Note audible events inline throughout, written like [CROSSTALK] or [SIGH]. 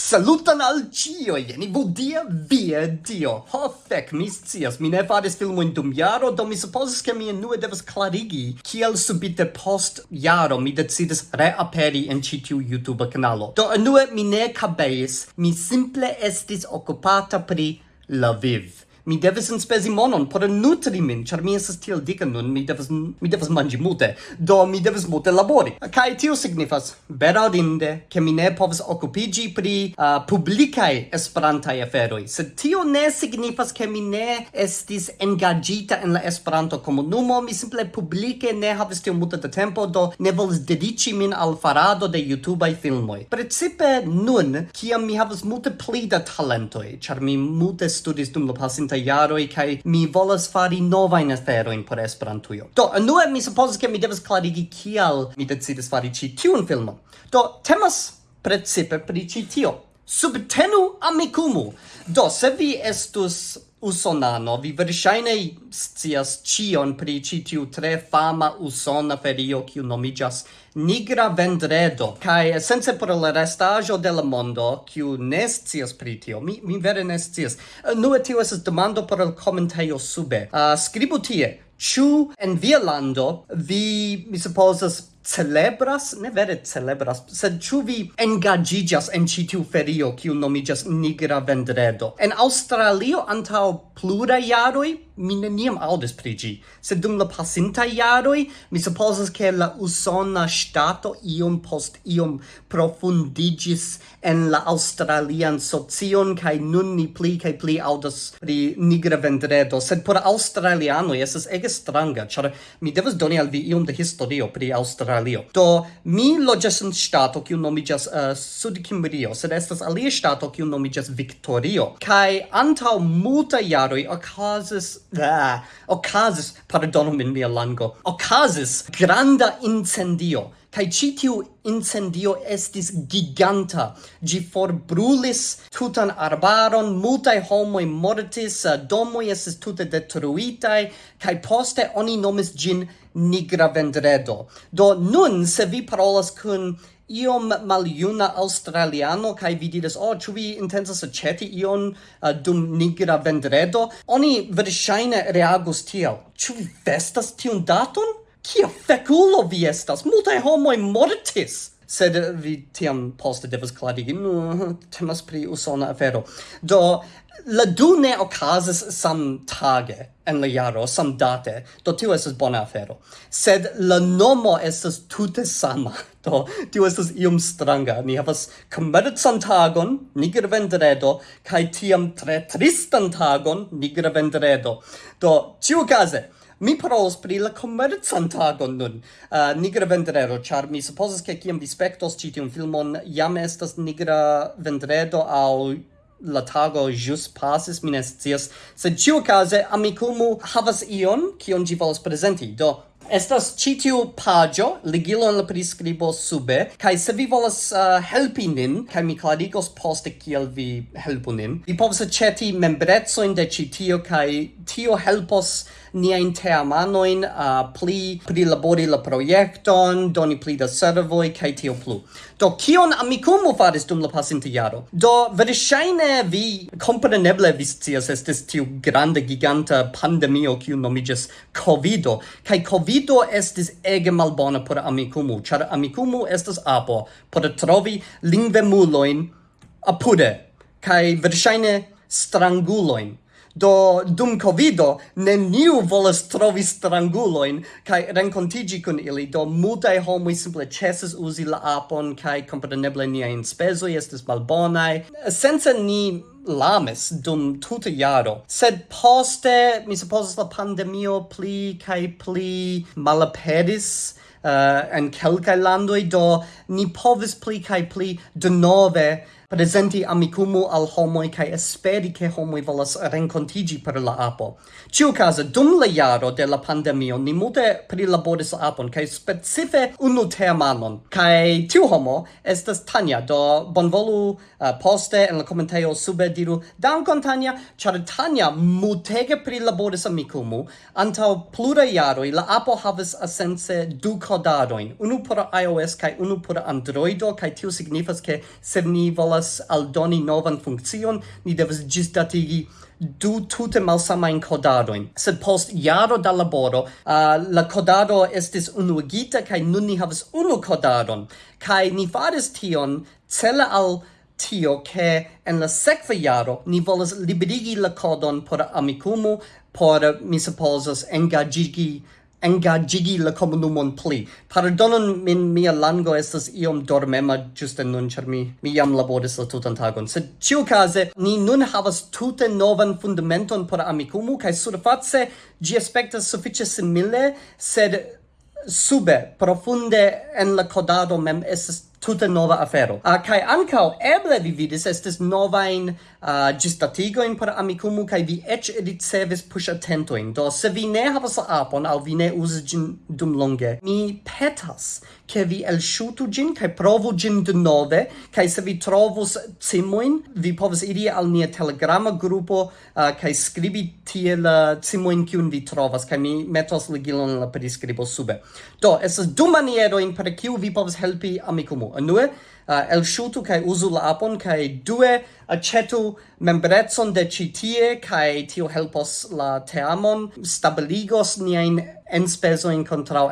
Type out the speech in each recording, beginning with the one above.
Salutan al cio, jeni budia via dio. Ho, fec, mi scias, mi ne faris filmoin dum jaro, do mi supposes che mi enue devas clarigi kiel subite post jaro mi decidis reaperi en citiu YouTube canalo. Do enue mi ne cabeis, mi simple estis occupata pri la viv mi devis enspezi monon por nutri min, ĉar mi estas tiel dika nun, mi devas mi devas manĝi multe, do mi devas multe labori. Kaj tio signifas bedaŭrinde ke mi ne povas okupiĝi pri uh, publikaj Esperantaj aferoj, sed tio ne signifas ke mi ne estis engaĝita en la Esperanto komunumo, mi simple publike ne havis tiom multe da tempo, do ne volis dediĉi min al farado de YouTubeaj filmoj. Precipe nun, kiam mi havas multe pli da talentoj, ĉar mi multe studis dum la pasinta venontaj jaroj kai mi volas fari nova in afero in por Esperantujo. Do, nu mi supozas ke mi devas klarigi kial mi decidis fari ĉi tiun filmon. Do, temas precipe pri ĉi tio. Subtenu amikumu. Do, se vi estus usonano, vi verŝajne scias ĉion pri ĉi tiu tre fama usona ferio kiu nomiĝas Nigra Vendredo. Kaj esence por la restaĵo de la mondo, kiu ne scias pri tio, mi, mi vere ne scias. Nu, tio estas demando por la komentejo sube. Uh, skribu tie, Ĉu en via lando vi, mi supozas, celebras, ne vere celebras, sed ĉu vi engaĝiĝas en ĉi tiu ferio kiu nomiĝas Nigra Vendredo? En Aŭstralio antaŭ pluraj jaroj mi neniam audis pri ĝi, sed dum la pasintaj jaroj mi supozas ke la usona ŝtato iom post iom profundiĝis en la aŭstralian socion kaj nun ni pli kaj pli aŭdas pri nigra vendredo, sed por aŭstralianoj estas ege stranga, ĉar mi devas doni al vi iom de historio pri Aŭstralio. Do mi loĝas en ŝtato kiu nomiĝas eh, uh, Sud-Kimrio, sed estas alia ŝtato kiu nomiĝas Victorio, kaj antaŭ multaj jaroj okazis ah, ocasis, pardonu min mia lango, ocasis granda incendio, kai citiu incendio estis giganta. Gi forbrulis tutan arbaron, multae homoi mortis, domoi estis tute detruitai, kai poste oni nomis gin nigra vendredo. Do nun, se vi parolas kun iom maljuna australiano kaj vi diris oh ĉu vi intencas aĉeti ion uh, dum nigra vendredo? Oni verŝajne reagus tiel ĉu vi festas tiun daton? Kia fekulo vi estas! Multaj homoj mortis! Sed vi tiam poste devas klarigi, nu, temas pri usona afero. Do, la du ne occasis sam tage en la jaro samdate do tio estes bona afero. Sed la nomo estes tute sama [LAUGHS] do tio estes iom stranga. Ni havas komercan tagon nigra vendredo kai tiam tre tristan tagon nigra vendredo do case mi parolas pri la komercan tagon nun. Uh, nigra vendredo char mi supozas ke kiam vi spektos ĉi tiun filmon jam estas nigra vendredo aŭ la tago jus pasis, mi ne scias, sed ĉiuokaze Amikumu havas ion kion ĝi volas prezenti. Do Estas ĉi tiu paĝo, ligilo en la priskribo sube, kaj se vi volas uh, helpi nin, kaj mi klarigos poste kiel vi helpu nin, vi povas aĉeti membrecojn de ĉi tio kaj tio helpos niajn a uh, pli labori la proiecton, doni pli da servoi, kai tio plu. Do kion Amikumu faris dum la pasinta jaro? Do verŝajne vi compreneble vi scias estis tiu grande giganta pandemio kiu nomiĝas Covido kai Covido estis ege malbona por Amikumu, char Amikumu estas apo por trovi lingvemuloin apude kai verŝajne stranguloin do dum covido neniu volas trovi stranguloin kai renkontigi kun ili. Do multaj homoj simple ĉesas uzi la apon kai kompreneble niajn spezoj estas malbonaj sense ni lames dum tuta jaro. Sed poste mi supozas la pandemio pli kai pli malaperis uh, en kelkaj landoj. Do ni povis pli kai pli denove presenti amicumu al homoi kai esperi ke homoi volas rencontigi per la apo. Ĉiukaze, dum la jaro de la pandemio ni multe prilaboris la apon kai specife unu temanon. Kai tiu homo estas Tanja, do bonvolu uh, poste en la komentejo sube diru dankon Tanja, char Tanja multege prilaboris amicumu, antau pluraj jaroi la apo havis asense du codadoin, unu por iOS kai unu por Androido, kai tio signifas ke se ni volas aldoni novan funkcion, ni devas ĝisdatigi du tute malsamajn kodadoin. Sed post jaro da laboro, uh, la kodado estis unuigita, kaj nun ni havas unu kodadon. Kaj ni faris tion cele al tio, ke en la sekva jaro ni volas liberigi la kodon por Amikumu, por, mi supposas, engagigi engagigi la comunumon pli. Pardonon min mia lango estas iom dormema ĝuste nun ĉar mi mi jam laboris la tutan tagon. Sed ĉiukaze ni nun havas tute novan fundamenton por Amikumu kaj surface gi aspectas suffice simile, sed sube profunde en la codado mem estas tute nova afero. Uh, kai ancau eble vi vidis estes novain uh, gistatigoin per amicumu kai vi ec ricevis push attentoin. Do, se vi ne havas la apon, au vi ne usis gin dum longe, mi petas ke vi elshutu gin, kai provu gin de nove, kai se vi trovus cimoin, vi povas iri al nia telegrama grupo uh, kai skribi tie la cimoin kiun vi trovas, kai mi metos ligilon la prescribo sube. Do, esas du manieroin per kiu vi povas helpi amicumu. النواه uh, el shutu kai uzu la apon kai due acetu membrecon de citie kai tio helpos la teamon stabiligos niajn enspezojn kontraŭ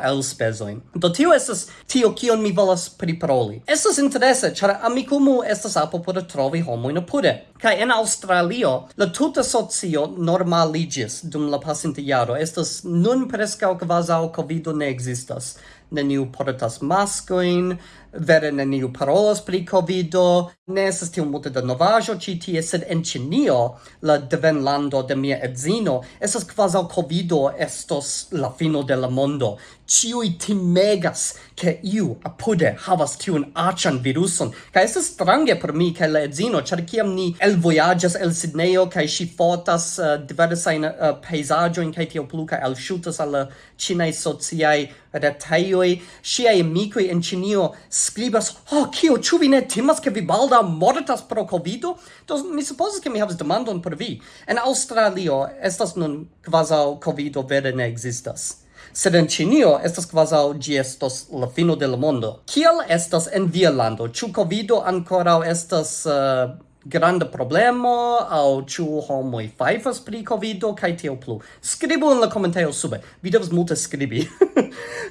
in do tio esas tio kion mi volas priproli esas interesse chara amicumu estas apo por trovi homo in apude. Kai en australio la tuta socio normaligis dum la pasinta jaro. Estas nun preskaŭ kvazaŭ covido ne ekzistas. Neniu portas maskojn vere neniu parolas parolas pri covido, ne estas tiom multe da novaĵo ĉi tie, sed en Ĉinio, la devenlando de mia edzino, estas kvazaŭ covido estos la fino de la mondo ciui timegas che iu apude havas tiun acian viruson. Ca estes strange per mi ca la edzino, char ciam ni el voyagas el Sidneio, ca si fotas eh, uh, diversain uh, eh, paesagioin, ca tio plu, ca el shutas alla cinei eh, sociai retaioi, siai amicoi in Cinio scribas, oh, cio, ciu vi ne timas che vi balda mortas pro covido? Do mi supposes che mi havas demandon per vi. En Australio estas nun quasau covido vere ne existas sed en Ĉinio estas kvazaŭ ĝi estos la fino de la mondo. Kiel estas en via lando? Ĉu Covido ankoraŭ estas uh, granda problemo au chu homoi fajfas pri Covido kaj tiel plu? Skribu in la komentejo sube. Vi devas multe skribi. [LAUGHS]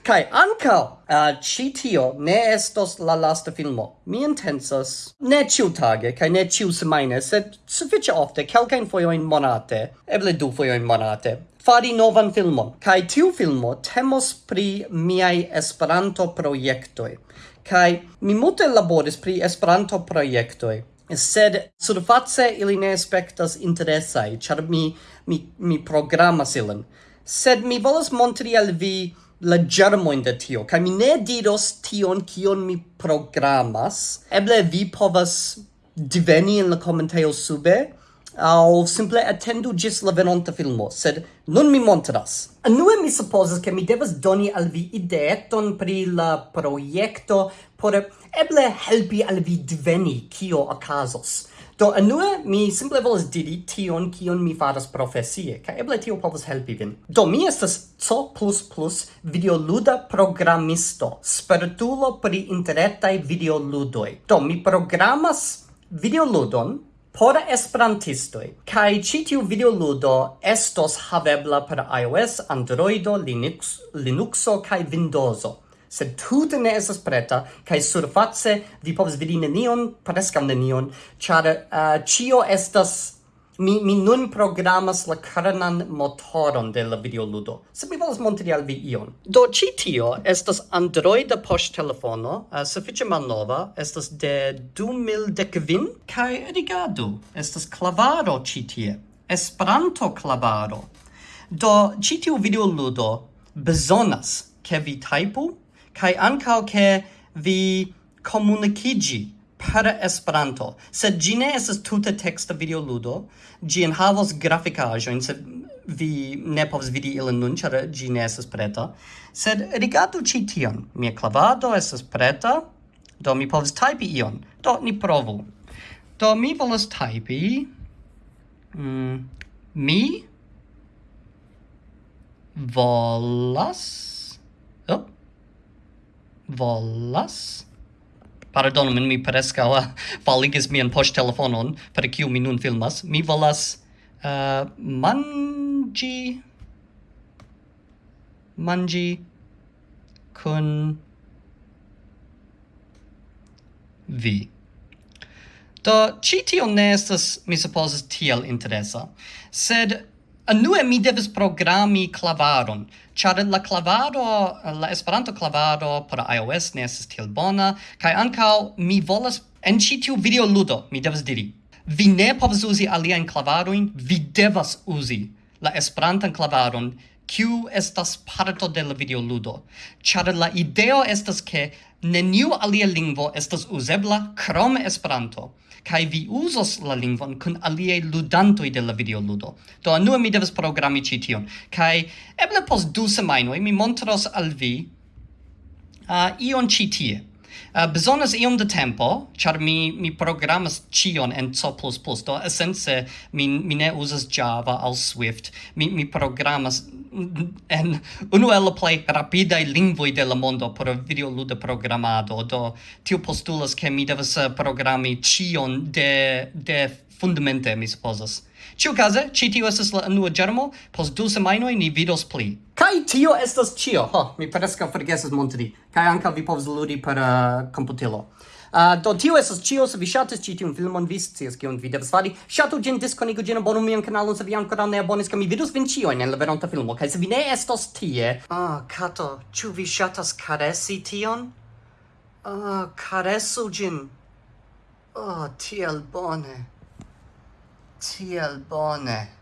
Kai anka uh, ĉi tio ne estos la lasta filmo. Mi intensas ne ĉiutage kai ne ĉiu semaine sed sufiĉe ofte, kelkajn fojojn monate, eble du fojojn monate fari novan filmon. Kai tiu filmo temos pri miai Esperanto projektoj. Kai mi multe laboris pri Esperanto projektoj sed surface ili ne aspectas interesai, char mi, mi, mi programas ilin. Sed mi volas montri al vi la germoin de tio, kai mi ne diros tion kion mi programas. Eble vi povas diveni in la commentaio sube, au simple attendu gis la venonta filmo, sed nun mi montras. Anue mi supposes che mi devas doni al vi ideeton pri la proiecto por eble helpi al vi diveni kio okazos. Do enue mi simple volas diri tion kion mi faras profesie, ka eble tio povas helpi vin. Do mi estas C++ videoluda programisto, spertulo pri interretaj videoludoj. Do mi programas videoludon por esperantistoj, kaj ĉi tiu videoludo estos havebla per iOS, Androido, Linux, Linuxo kaj Windowso sed tute ne estas preta, kaj surface vi povas vidi nenion, preskaŭ nenion, ĉar uh, ĉio estas mi mi nun programas la karnan motoron de la videoludo. Se mi volas montri al vi ion. Do ĉi tio estas Androida poŝtelefono, uh, sufiĉe malnova, estas de 2015 kaj rigardu, estas klavaro ĉi tie. Esperanto klavaro. Do ĉi tiu videoludo bezonas ke vi typu kai ankaŭ ke vi komunikigi per Esperanto, sed ĝi ne estas tute teksta videoludo, ĝi enhavas grafikaĵojn, sed vi ne povas vidi ilin nun, ĉar ĝi ne estas preta. Sed rigardu ĉi tion, mia klavado estas preta, do mi povas tajpi ion. Do ni provu. Do mi volas tajpi mm, mi volas volas Pardonu min, mi preskaŭ [LAUGHS] faligis mian poŝtelefonon, per kiu mi nun filmas. Mi volas uh, mangi mangi kun vi. Do, ci tio ne estas, mi supposes, tiel interesa. Sed, Anue mi devis programi clavaron, char la clavaro, la Esperanto clavaro por iOS ne estas tiel bona, kaj ankaŭ mi volas en ci tiu videoludo, mi devas diri, vi ne povas uzi aliajn clavaroin, vi devas uzi la Esperantan klavaron kiu estas parto de la videoludo, ĉar la ideo estas ke neniu alia lingvo estas uzebla krom Esperanto, kaj vi uzos la lingvon kun aliaj ludantoj de la videoludo. Do anue mi devas programi ĉi tion, kaj eble post du semajnoj mi montros al vi uh, ion ĉi tie. Uh, bezonas iom de tempo, ĉar mi mi programas ĉion en C++, do esence mi mi ne uzas Java aŭ Swift. Mi mi programas en unu el la plej rapidaj lingvoj de la mondo por videoluda programado, do tio postulas ke mi devas eh, programi ĉion de de fundamente mi supozas. Ciu case, ci tio estes la unua germo, pos du semainoi ni vidos pli. Kai tio estas cio, ho, mi presca forgeses montri, kai anca vi povs ludi per uh, computilo. Uh, do tio estas cio, se vi shatis ci tiun filmon, vi scias kion vi devas fari, shatu gin, disconigu gin, abonu mian kanalon, se vi ancora ne abonis, ke mi vidus vin cioin en la veronta filmo, kai se vi ne estos tie... Ah, oh, Kato, ciu vi shatas caresi tion? Ah, oh, caresu gin. Oh, ah, tiel bone tiel bone.